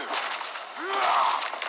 呃呃啊